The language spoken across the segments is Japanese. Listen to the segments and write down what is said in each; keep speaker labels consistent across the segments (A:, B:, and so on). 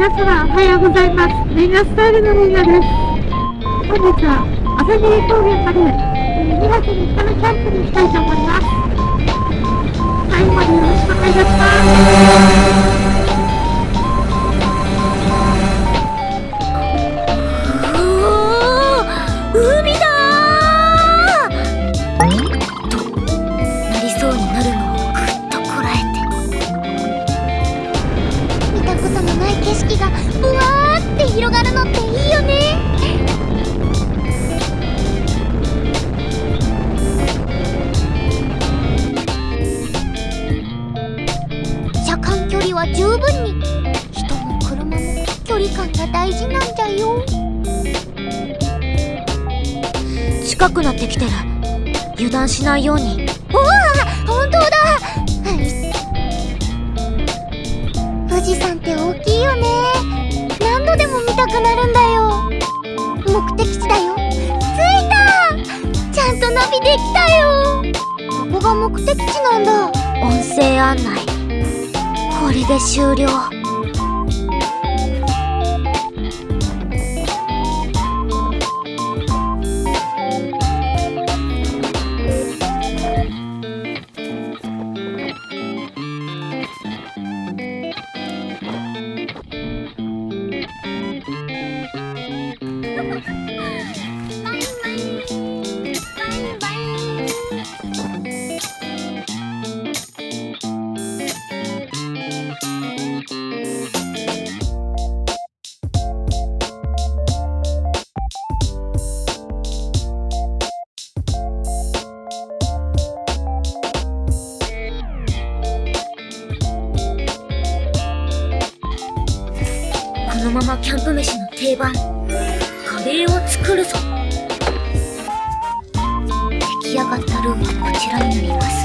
A: 皆様おはようございます。レンガスタイルのレンガです。本日は朝霧高原まで2泊3日のキャンプに行きたいと思います。最後までよろしくお願いいたし
B: ます。なってきてる。油断しないように。おわ本当だ。富士山って大きいよね。何度でも見たくなるんだよ。目的地だよ。着いた。ちゃんとナビできたよ。ここが目的地なんだ。音声案内。これで終了のままキャンプ飯の定番。カレーを作るぞ。出来上がったルーはこちらになります。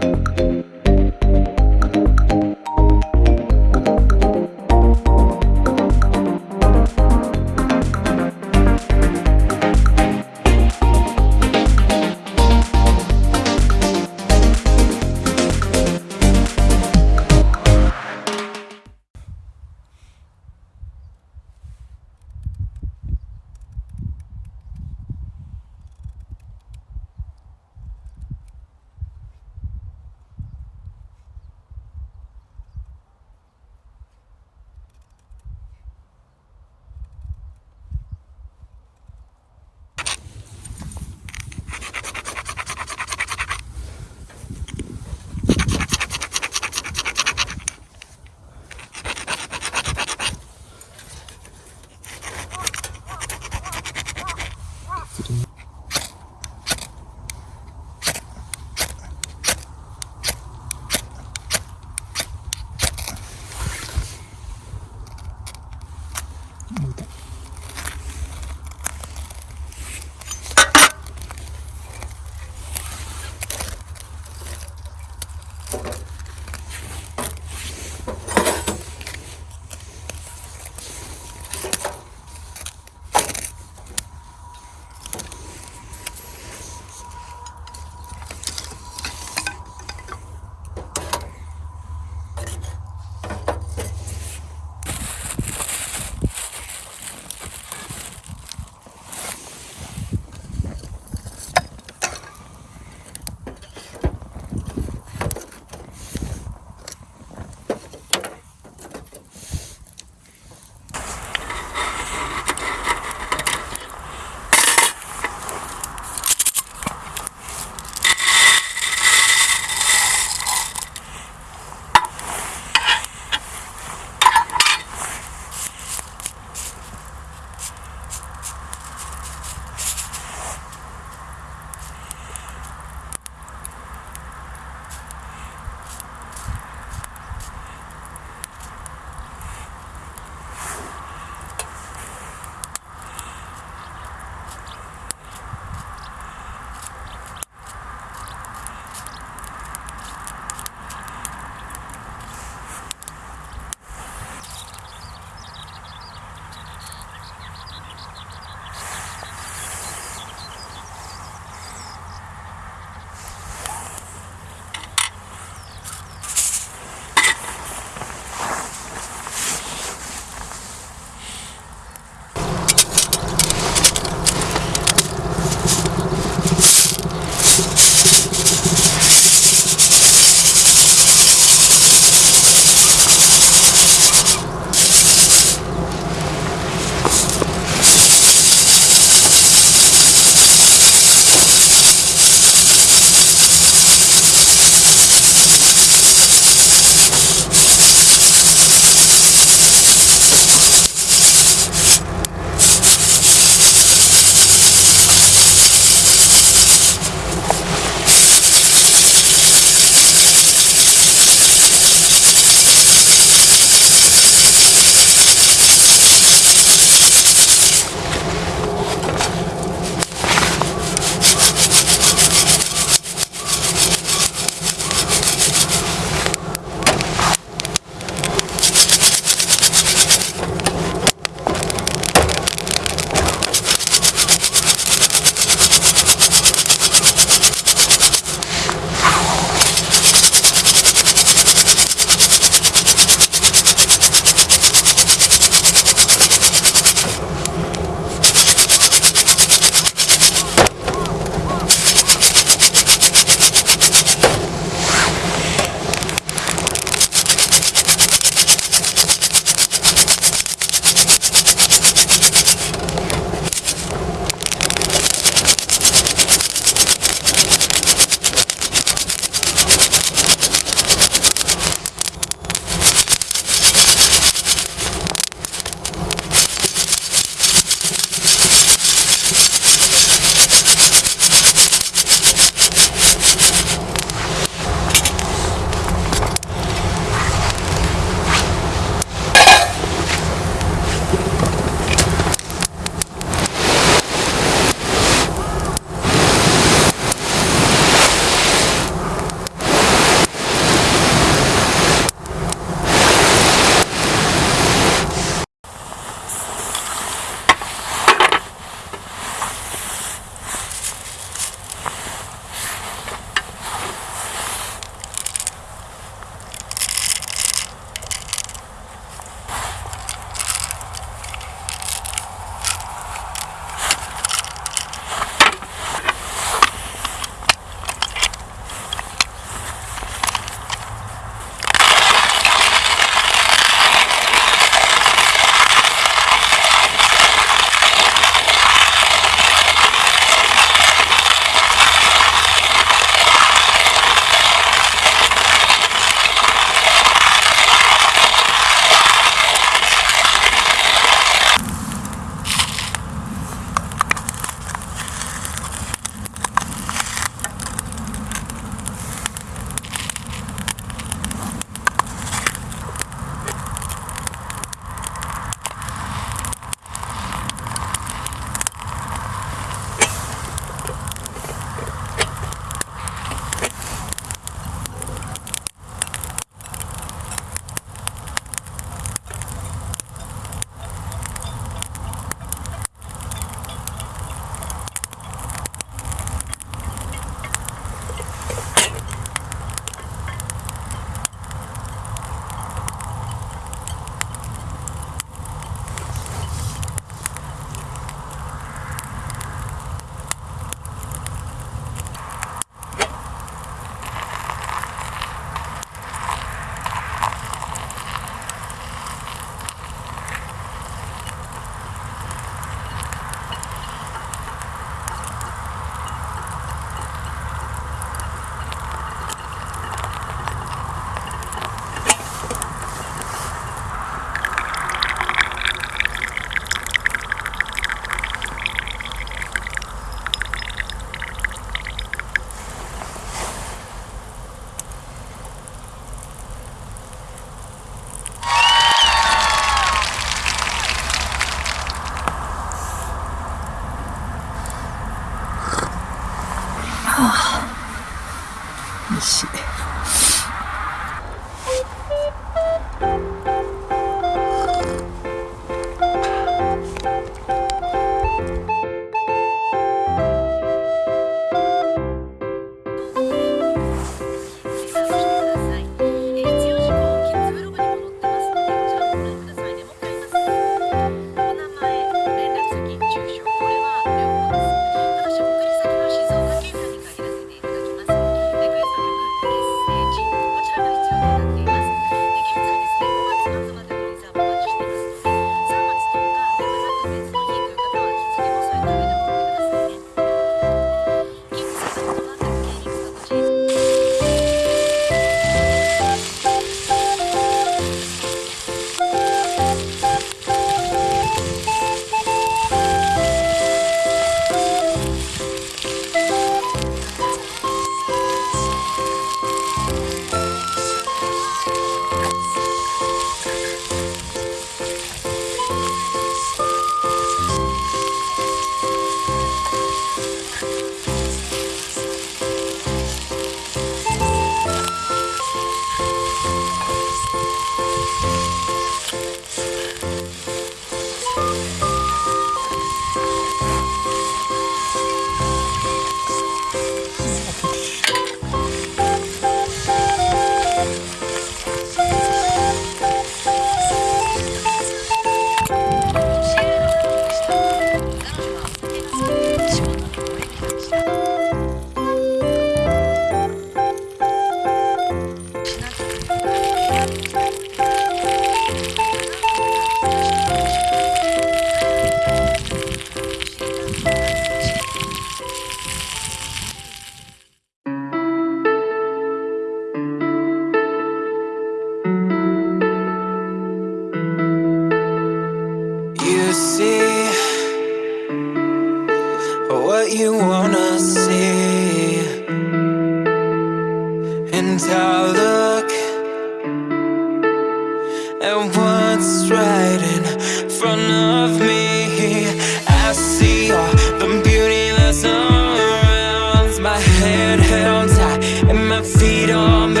C: head held high and my feet on the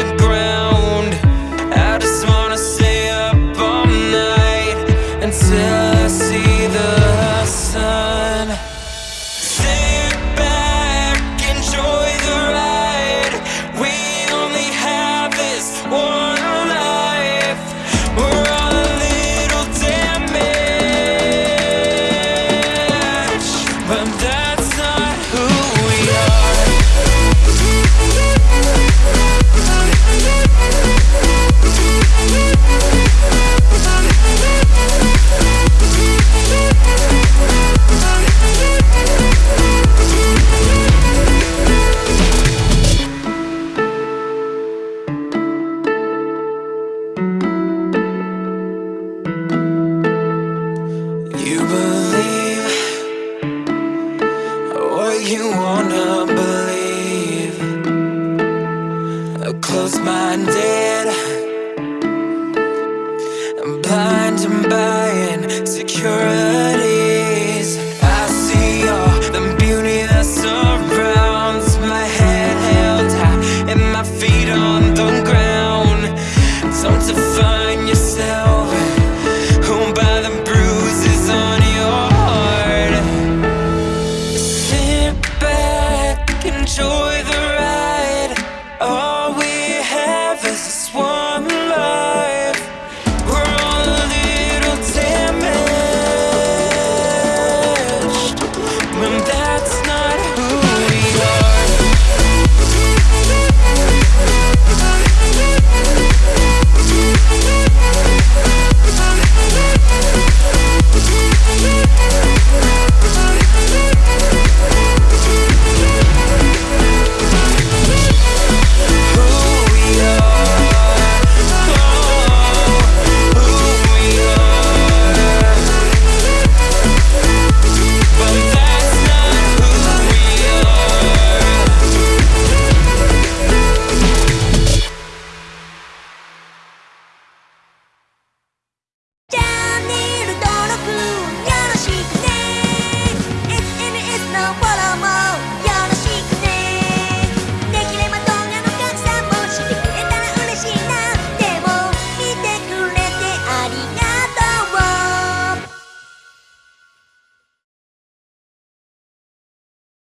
C: blind and
D: buying security